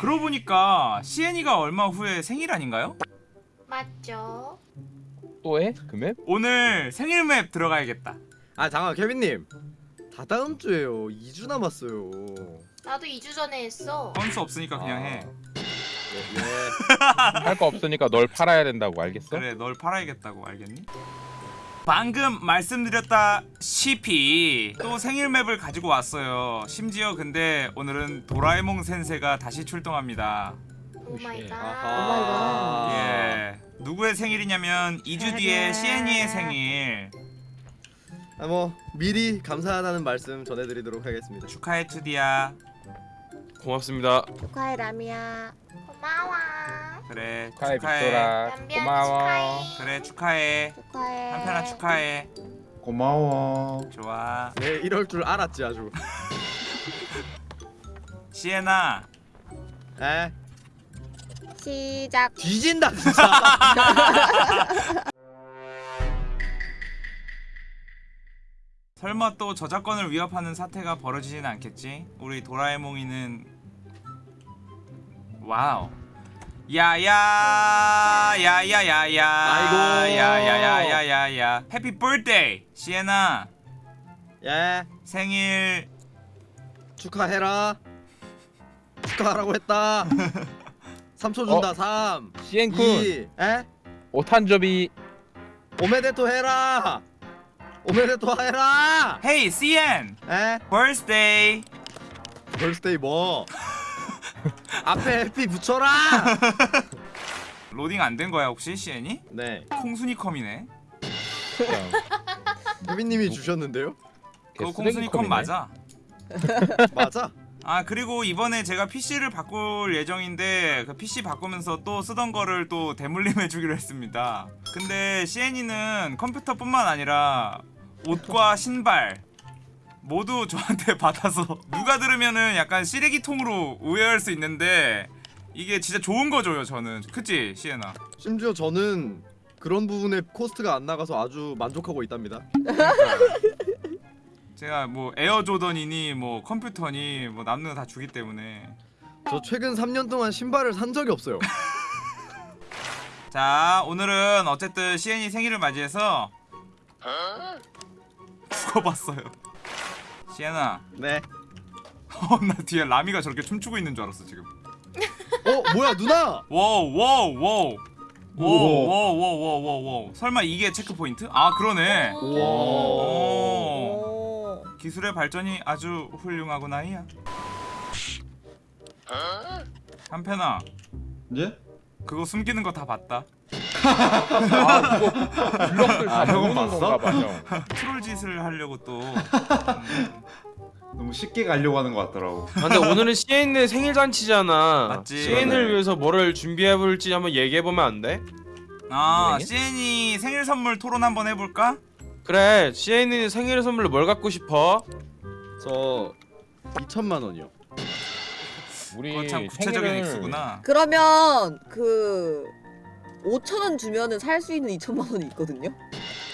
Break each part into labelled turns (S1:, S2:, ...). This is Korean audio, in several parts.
S1: 그러고 보니까 시엔이가 얼마 후에 생일 아닌가요?
S2: 맞죠?
S3: 또 해? 그 맵?
S1: 오늘 생일 맵 들어가야겠다
S4: 아 잠깐 케빈님 다 다음 주에요 2주 남았어요
S2: 나도 2주 전에 했어.
S1: 건수 없으니까 그냥 해
S4: 예, 예.
S3: 할거 없으니까 널 팔아야 된다고 알겠어?
S1: 그래 널 팔아야겠다고 알겠니? 방금 말씀드렸다시피 또 생일 맵을 가지고 왔어요 심지어 근데 오늘은 도라에몽 센세가 다시 출동합니다
S2: Oh my god.
S4: 아하.
S1: 예 누구의 생일이냐면 2주 뒤에 시엔이의 생일
S4: 아, 뭐 미리 감사하다는 말씀 전해드리도록 하겠습니다
S1: 축하해 투디야
S5: 고맙습니다.
S6: 축하해 라미야.
S2: 고마워.
S1: 그래
S3: 축하해
S1: 축하해.
S3: 빅토라 고마워.
S2: 축하해.
S1: 그래 축하해.
S6: 축하해.
S1: 한편아 축하해.
S7: 고마워.
S1: 좋아.
S4: 네 이럴 줄 알았지 아주.
S1: 시엔아
S4: 에?
S6: 시작.
S4: 뒤진다 진짜.
S1: 설마 또 저작권을 위협하는 사태가 벌어지진 않겠지? 우리 도라에몽이는 와우 야야 야야야야.
S4: 아이고.
S1: 야야야야야야. 해피 birthday 시에나
S4: 예.
S1: 생일.
S4: 축하해라. 축하하라고 했다. 3초 준다
S3: 어?
S4: 3
S3: 시엔くん
S4: 2 에?
S3: お誕生日.
S4: おめでとう 해라. おめでとう 해라.
S1: hey 시엔
S4: 에?
S1: birthday
S4: birthday 뭐 앞에 happy 붙여라!
S1: 로딩 안 된 거야 혹시 시엔이?
S4: 네.
S1: 콩순이 컴이네.
S4: 케빈님이 주셨는데요?
S1: 그거 콩순이 컴 맞아.
S4: 맞아?
S1: 아 그리고 이번에 제가 PC를 바꿀 예정인데 그 PC 바꾸면서 또 쓰던 거를 또 대물림 해 주기로 했습니다. 근데 CN이는 컴퓨터뿐만 아니라 옷과 신발 모두 저한테 받아서 누가 들으면은 약간 쓰레기통으로 오해할 수 있는데 이게 진짜 좋은 거 줘요 저는. 그치 시엔아
S4: 심지어 저는 그런 부분에 코스트가 안 나가서 아주 만족하고 있답니다.
S1: 제가 뭐 에어조던이니 뭐 컴퓨터니 뭐 남는 거 다 주기 때문에.
S4: 저 최근 3년 동안 신발을 산 적이 없어요.
S1: 자 오늘은 어쨌든 시엔이 생일을 맞이해서 죽어봤어요 시엔아
S4: 네.
S1: 어나 뒤에 라미가 저렇게 춤추고 있는 줄 알았어 지금.
S4: 어 뭐야 누나?
S1: wow wow wow. 오오오오오오 설마 이게 checkpoint? 아 그러네. 오. 기술의 발전이 아주 훌륭하구나 이야. 어? 한편아.
S7: 네?
S1: 그거 숨기는 거 다 봤다.
S3: 아 그거 블럭들 다
S7: 아, 형은 봤어?
S3: 건가 봐 형.
S1: 트롤 짓을 하려고 또 음,
S7: 너무 쉽게 가려고 하는 것 같더라고.
S5: 아, 근데 오늘은 시엔의 생일 잔치잖아.
S1: 맞지.
S7: 네.
S5: 위해서 뭐를 준비해 볼지 한번 얘기해 보면 안 돼?
S1: 아
S3: 네.
S1: 시엔이 생일 선물 토론 한번 해볼까?
S5: 그래. 시엔이 생일 선물로 뭘 갖고 싶어?
S4: 저 2천만 원이요
S3: 우리
S1: 참 구체적인
S3: 생일을
S1: 액수구나
S6: 그러면 그 5천 원 주면은 살 수 있는 2천만 원이 있거든요.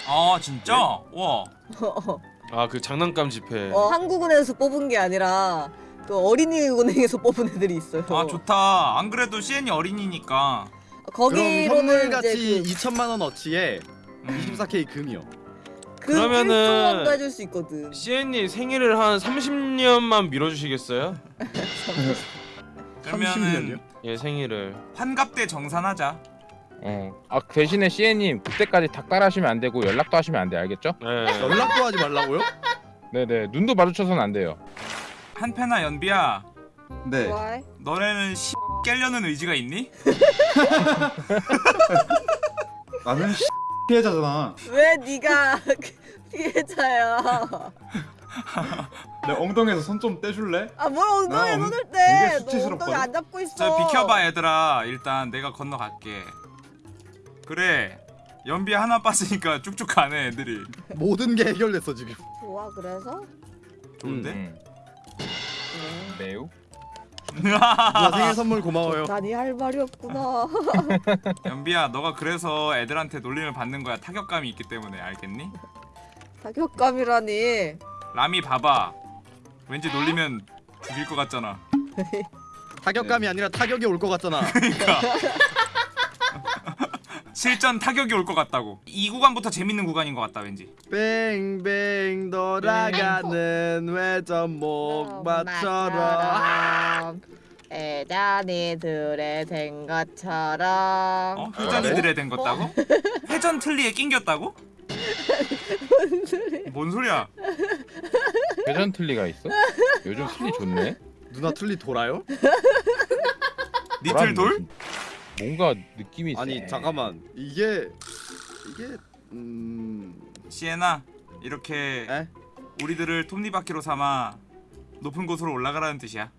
S1: 아 진짜? 와
S5: 아 그 장난감 지폐.
S6: 어, 한국은행에서 뽑은 게 아니라 그 어린이은행에서 뽑은 애들이 있어요.
S1: 아 좋다. 안 그래도 시엔이 어린이니까.
S4: 그럼
S6: 거기로는
S4: 선물같이
S6: 이제
S4: 2천만 원 어치에
S1: 음.
S4: 24K 금이요
S6: 그,
S5: 그러면은-
S6: 그 1조원도 해줄 수 있거든.
S5: 시엔이 생일을 한 30년만 미뤄주시겠어요?
S1: 그러면은
S4: 30년이요?
S5: 예 생일을.
S1: 환갑 때 정산하자.
S3: 어. 아 대신에 시애님 그때까지 닭달하시면 안 되고 연락도 하시면 안 돼 알겠죠?
S5: 예.
S4: 연락도 하지 말라고요?
S3: 네네 눈도 마주쳐서는 안 돼요.
S1: 한패나 연비야.
S7: 네.
S6: 좋아해?
S1: 너네는 씨 깨려는 의지가 있니?
S7: 나는 피해자잖아.
S6: 왜 네가 피해자야?
S7: 내 엉덩이에서 손 좀 떼줄래?
S6: 아 뭘 엉덩이에
S7: 나 엉-
S6: 손을
S7: 되게
S6: 떼? 너
S7: 수치스럽거든?
S6: 엉덩이 안 잡고 있어.
S1: 저 비켜봐 얘들아. 일단 내가 건너갈게. 그래. 연비 하나 빠지니까 쭉쭉 가네 애들이.
S4: 모든 게 해결됐어 지금
S6: 좋아 그래서?
S1: 좋은데?
S3: 음. 매우.
S4: 누나 생일 선물 고마워요
S6: 난이 할 말이 없구나.
S1: 연비야 너가 그래서 애들한테 놀림을 받는 거야 타격감이 있기 때문에 알겠니?
S6: 타격감이라니.
S1: 라미 봐봐 왠지 놀리면 죽일 것 같잖아
S4: 타격감이 아니라 타격이 올 것 같잖아.
S1: 실전 타격이 올 것 같다고. 이 구간부터 재밌는 구간인 것 같다 왠지.
S4: 뱅뱅 돌아가는 회전 목 마처럼.
S6: 대단히 들에 된 것처럼
S1: 어? 회전이들에 된 것다고? 회전 틀리에 낑겼다고? 뭔 소리야?
S3: 회전 틀리가 있어? 요즘 틀리 좋네.
S4: 누나 틀리 돌아요?
S1: 니틀 돌?
S3: 뭔가 느낌이
S4: 아니
S3: 세.
S4: 잠깐만 이게 이게 음
S1: 시에나 이렇게
S4: 에?
S1: 우리들을 톱니바퀴로 삼아 높은 곳으로 올라가라는 뜻이야.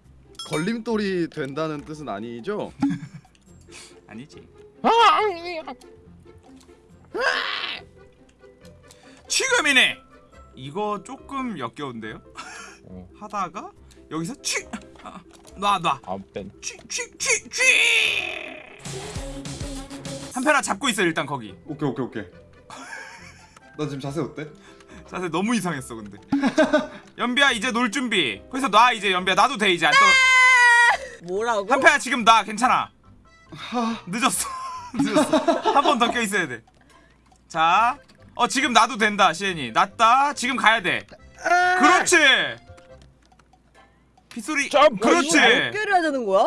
S4: 걸림돌이 된다는 뜻은 아니죠?
S1: 아니지.
S3: 아,
S1: 지금이네. 이거 조금 역겨운데요?
S3: 어,
S1: 하다가 여기서 취 아, 놔 놔.
S3: 아무 땐
S1: 취취 취 취 한편아 잡고 있어 일단 거기.
S7: 오케이 오케이 오케이. 너 지금 자세 어때?
S1: 자세 너무 이상했어 근데. 연비야 이제 놀 준비. 거기서 놔 이제 연비야 놔도 돼 이제 안 떠.
S6: 뭐라고?
S1: 한편아 지금 놔 괜찮아. 늦었어. 늦었어. 한 번 더 껴 있어야 돼. 자, 어 지금 놔도 된다 시엔이. 놨다. 지금 가야 돼. 그렇지. 빗소리. 그렇지.
S6: 몇 개를 해야 되는 거야?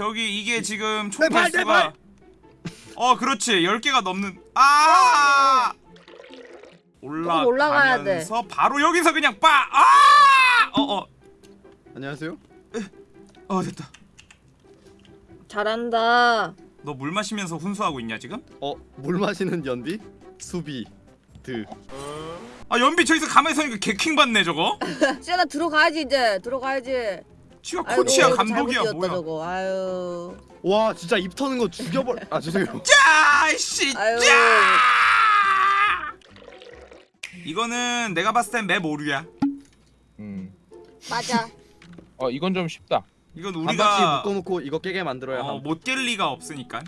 S1: 저기 이게 지금
S4: 총내 발, 내
S1: 개수가 어 그렇지. 10개가 넘는 아!
S6: 조금 올라가야 돼.
S1: 올라가면서 바로 여기서 그냥 빠아어어.
S4: 안녕하세요.
S1: 어, 됐다.
S6: 잘한다.
S1: 너 물 마시면서 훈수하고 있냐 지금?
S4: 어 물 마시는 연비? 수비. 드.
S1: 아 연비 저기서 가만히 서니까 개킹 받네 저거.
S6: 시연아 들어가야지 이제. 들어가야지
S1: 치가
S6: 아이고,
S1: 코치야
S6: 이거
S1: 감독이야 뭐야
S6: 저거. 아유
S4: 와 진짜 입 터는 거 죽여버. 아 죄송해요.
S1: 짜씨. 짜 이거는 내가 봤을 땐맵 오류야
S3: 음.
S6: 맞아
S3: 어 이건 좀 쉽다.
S1: 이건
S4: 한 바퀴
S1: 우리가
S4: 묶어놓고 이거 깨게 만들어야
S1: 어,
S4: 함.
S1: 못깰 리가 없으니까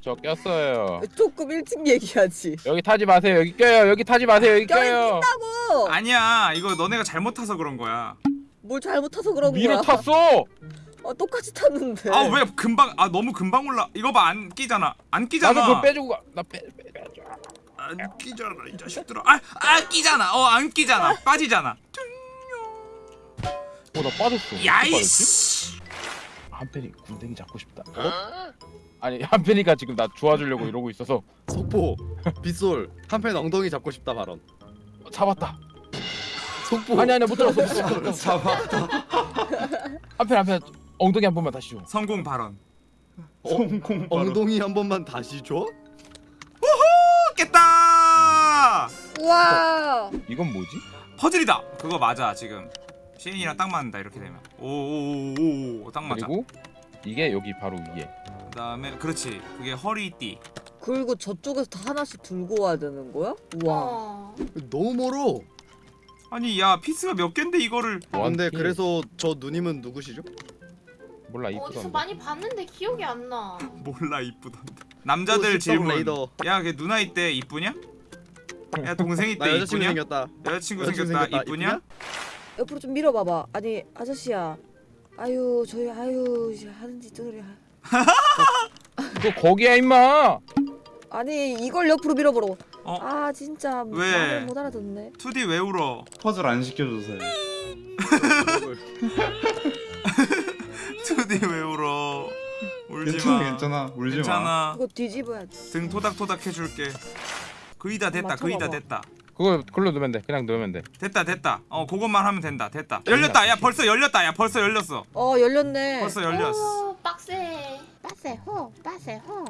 S3: 저 꼈어요.
S6: 조금 일찍 얘기하지
S3: 여기 타지 마세요. 여기 껴요. 여기 타지 마세요. 여기 껴요.
S6: 낀다고
S1: 아니야 이거 너네가 잘못 타서 그런 거야
S6: 뭘 잘못 타서 그런 거야
S3: 밀어 탔어.
S6: 어, 똑같이 탔는데
S1: 아 왜 금방 아 너무 금방 올라 이거 봐 안 끼잖아 안 끼잖아
S3: 나도 그거 빼주고 가. 나 빼, 빼, 빼줘.
S1: 안 끼잖아 이 자식들아 아 아 끼잖아 어 안 끼잖아 빠지잖아
S3: 어, 나 빠졌어.
S1: 야이씨
S3: 한편이 군댕이 잡고 싶다. 어? 아니 한편이가 지금 나 좋아주려고 이러고 있어서
S4: 속보 빗솔 한편 엉덩이 잡고 싶다 발언.
S3: 어, 잡았다.
S4: 속보.
S3: 아니 아니 못 들었어. 못 들었어.
S7: 잡았다.
S3: 한편 한편 엉덩이 한 번만 다시 줘.
S1: 성공 발언
S7: 성공 바로.
S4: 엉덩이 한 번만 다시 줘?
S1: 깼다
S6: 우와
S3: 이건 뭐지?
S1: 퍼즐이다 그거 맞아 지금 시인이랑 딱 맞는다 이렇게 되면 오오오오 딱 맞아
S3: 그리고 이게 여기 바로 위에.
S1: 그 다음에 그렇지 그게 허리띠
S6: 그리고 저쪽에서 다 하나씩 들고 와야 되는 거야? 우와
S2: 어.
S4: 너무 멀어.
S1: 아니 야 피스가 몇 갠데 이거를
S4: 근데
S3: 원필.
S4: 그래서 저 누님은 누구시죠?
S3: 몰라
S2: 어디서
S3: 이쁘던데.
S2: 많이 봤는데 기억이 안 나.
S1: 몰라 이쁘던데 남자들
S4: 또
S1: 질문
S4: 레이더.
S1: 야 걔 누나 이때 이쁘냐? 야 동생
S4: 나
S1: 이때
S4: 여자친구
S1: 이쁘냐?
S4: 생겼다.
S1: 여자친구
S4: 여자친구
S1: 생겼다
S4: 생겼다.
S1: 이쁘냐?
S6: 옆으로 좀 밀어봐봐 아니 아저씨야 아유 저희 아유 이제 하는 짓들이
S3: 그거 거기야 임마.
S6: 아니 이걸 옆으로 밀어보라고
S1: 어?
S6: 아 진짜
S1: 왜?
S6: 못 알아듣네
S1: 2D 왜 울어?
S7: 퍼즐 안 시켜줘서.
S1: 2D 왜 울어? 울지
S7: 괜찮아
S1: 마.
S7: 괜찮아 울지 마.
S1: 괜찮아.
S6: 그거 뒤집어야지
S1: 등 토닥토닥 해줄게. 거의 다 됐다. 거의 다
S6: 맞춰봐봐.
S1: 됐다.
S3: 그거 그걸로 넣으면 돼. 그냥 넣으면 돼.
S1: 됐다 됐다. 어 그것만 하면 된다. 됐다. 열렸다. 야 벌써 열렸다. 야 벌써 열렸어.
S6: 어 열렸네
S1: 벌써 열렸어.
S2: 오, 빡세. 빡세 호, 빡세 호.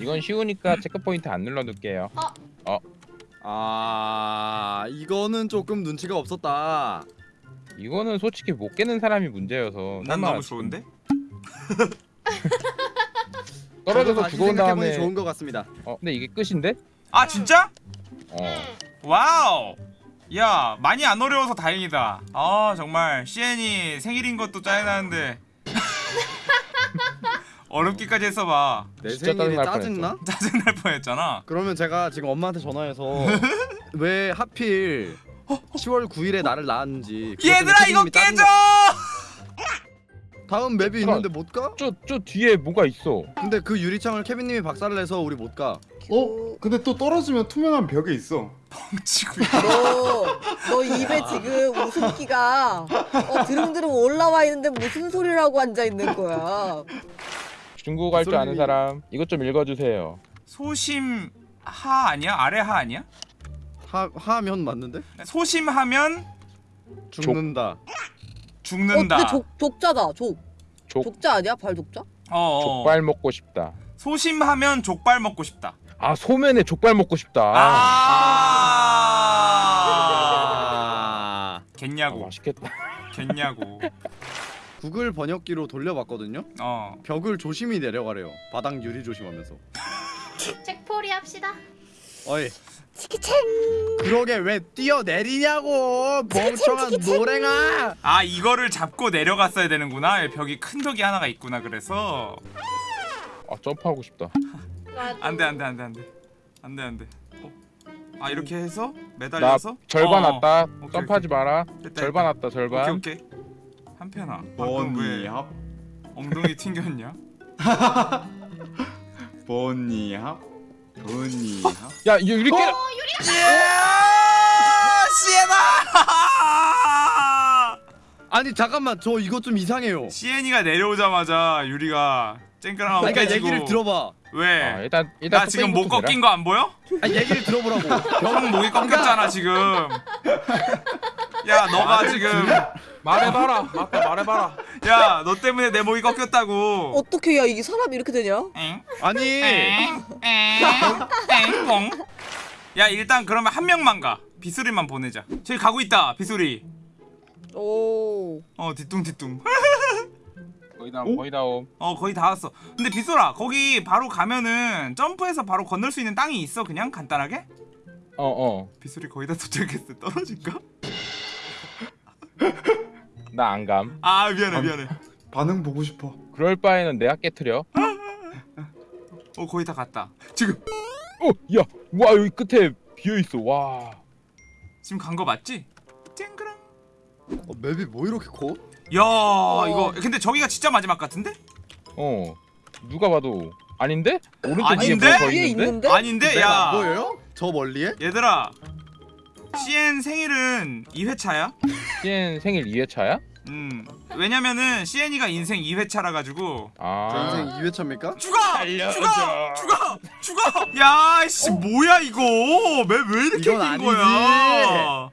S3: 이건 쉬우니까 체크 포인트 안 눌러 둘게요.
S4: 아 이거는 조금 눈치가 없었다.
S3: 이거는 솔직히 못 깨는 사람이 문제여서.
S1: 난 너무 좋은데?
S3: 떨어져서 죽어온 다음에.
S4: 좋은 것 같습니다.
S3: 어 근데 이게 끝인데?
S1: 아 진짜?
S3: 어.
S2: 응.
S1: wow. 야 많이 안 어려워서 다행이다. 아 정말 시엔이 생일인 것도 짜증나는데 어렵기까지 했어봐.
S4: 내
S3: 진짜
S4: 생일이
S3: 짜증날
S4: 짜증나?
S1: 짜증날 뻔했잖아.
S4: 그러면 제가 지금 엄마한테 전화해서 왜 하필 10월 9일에 나를 낳았는지
S1: 얘들아 이거 깨져!
S4: 다음 맵이 있는데 못 가?
S3: 저, 저 뒤에 뭐가 있어
S4: 근데 그 유리창을 케빈님이 박살을 내서 우리 못 가.
S7: 어? 근데 또 떨어지면 투명한 벽에 있어.
S1: 뻥치고
S6: 너, 너 입에 지금 웃음기가 어, 드릉드릉 올라와 있는데 무슨 소리라고 앉아 있는 거야?
S3: 중국어 할 줄 아는 사람 이것 좀 읽어주세요
S1: 소심 하 아니야? 아래 하 아니야?
S4: 하 하면 맞는데?
S1: 소심하면
S4: 죽는다.
S6: 어,
S1: 죽는다.
S6: 근데 족 족자다. 족.
S3: 족-
S6: 족 자 아니야? 발 족자?
S1: 어, 어.
S3: 족발 먹고 싶다
S1: 소심하면 족발 먹고 싶다.
S3: 아 소면에 족발 먹고 싶다
S1: 아.
S4: 아.
S3: 아,
S1: 겠냐고.
S3: 맛있겠다
S1: 겠냐고.
S4: 구글 번역기로 돌려봤거든요.
S1: 어.
S4: 벽을 조심히 내려가래요. 바닥 유리 조심하면서.
S2: 책포리 합시다.
S4: 어이.
S6: 치키챙.
S4: 그러게 왜 뛰어내리냐고 멍청한 노랭아.
S1: 아 이거를 잡고 내려갔어야 되는구나. 벽이 큰 벽이 하나가 있구나. 그래서
S3: 아 점프하고 싶다.
S1: 안돼 안돼 안돼 안돼 안돼 안돼. 어. 아 이렇게 해서
S3: 나
S1: 매달려서
S3: 절반
S1: 어.
S3: 왔다
S1: 오케이,
S3: 점프하지 마라
S1: 됐다,
S3: 절반
S1: 됐다.
S3: 왔다 절반
S1: 오케이 오케이. 한편아. 방금
S7: 버니
S1: 왜
S7: 합.
S1: 엉덩이 튕겼냐?
S7: 버니 합. 버니 합.
S3: 야 이거 이렇게
S1: 예! 시에나!
S4: 아니 잠깐만 저 이거 좀 이상해요.
S1: 시엔이가 내려오자마자 유리가 쨍그랑 하고
S4: 그러니까
S1: 깨지고
S4: 얘기를 들어봐.
S1: 왜?
S3: 아, 일단 일단
S1: 나 지금 목 꺾인 거 안 보여?
S4: 아 얘기를 들어보라고.
S1: 형 목이 꺾였잖아 지금 야 너가 지금
S5: 말해봐라. 맞다 말해봐라.
S1: 야 너 때문에 내 목이 꺾였다고
S6: 어떻게 야 이게 사람이 이렇게 되냐?
S1: 엥?
S4: 아니
S1: 엥? 엥? 엥? 뻥? 야 일단 그러면 한 명만 가 비수리만 보내자 저기 가고 있다 비수리
S6: 오.
S1: 어 뒤뚱뒤뚱
S3: 거의 다옴 거의 다옴
S1: 어 거의 다 왔어 근데 비소라 거기 바로 가면은 점프해서 바로 건널 수 있는 땅이 있어 그냥 간단하게?
S3: 어어
S1: 비소리 거의 다 도착했어 떨어질까?
S3: 나 안 감
S1: 아 미안해 미안해
S7: 반응 보고 싶어.
S3: 그럴 바에는 내가 깨트려
S1: 어 거의 다 갔다 지금
S3: 어 야 와 여기 끝에 비어 있어 와
S1: 지금 간 거 맞지? 쨍그랑
S4: 어, 맵이 뭐 이렇게 커?
S1: 야 이거 근데 저기가 진짜 마지막 같은데?
S3: 어 누가 봐도 아닌데? 오른쪽
S1: 아닌데?
S3: 뒤에 뭐가 있는데?
S6: 있는데?
S1: 아닌데 맵안야
S4: 보여요? 저 멀리에?
S1: 얘들아 CN 생일은 2회차야
S3: CN 생일 2회차야?
S1: 음 왜냐면은 CN이가 인생 2회차라 가지고
S3: 저아
S4: 인생 2회차입니까?
S1: 죽어!
S3: 알려줘.
S1: 죽어! 죽어! 죽어! 야씨 뭐야 이거 왜 왜 이렇게 긴. 거야